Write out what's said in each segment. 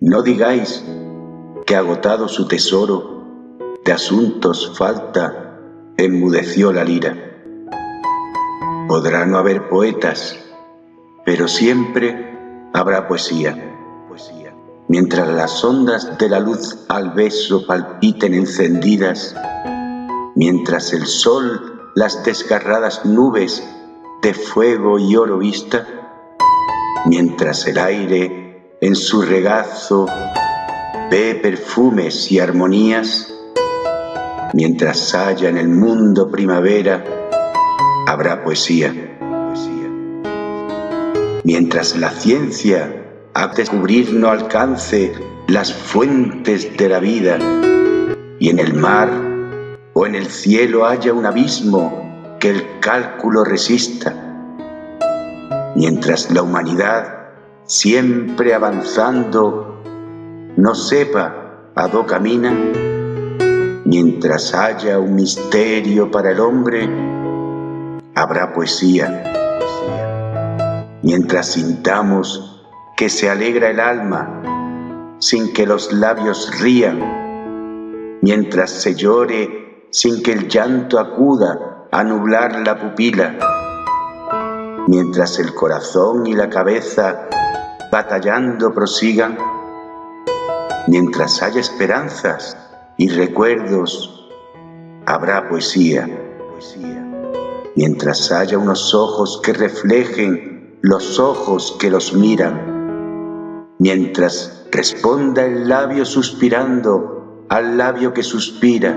No digáis que agotado su tesoro de asuntos falta, enmudeció la lira. Podrá no haber poetas, pero siempre habrá poesía. Mientras las ondas de la luz al beso palpiten encendidas, mientras el sol las desgarradas nubes de fuego y oro vista, mientras el aire en su regazo ve perfumes y armonías, mientras haya en el mundo primavera, habrá poesía. Mientras la ciencia a descubrir no alcance las fuentes de la vida y en el mar o en el cielo haya un abismo que el cálculo resista, mientras la humanidad, siempre avanzando, no sepa a dónde camina, mientras haya un misterio para el hombre, habrá poesía. Mientras sintamos que se alegra el alma sin que los labios rían, mientras se llore sin que el llanto acuda a nublar la pupila, mientras el corazón y la cabeza batallando prosigan, mientras haya esperanzas y recuerdos, habrá poesía. Mientras haya unos ojos que reflejen los ojos que los miran, mientras responda el labio suspirando al labio que suspira,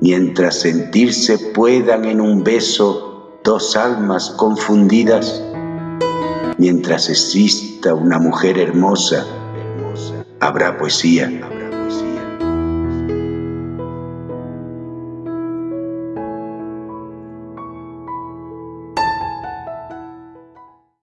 mientras sentirse puedan en un beso dos almas confundidas, mientras exista una mujer hermosa, habrá poesía.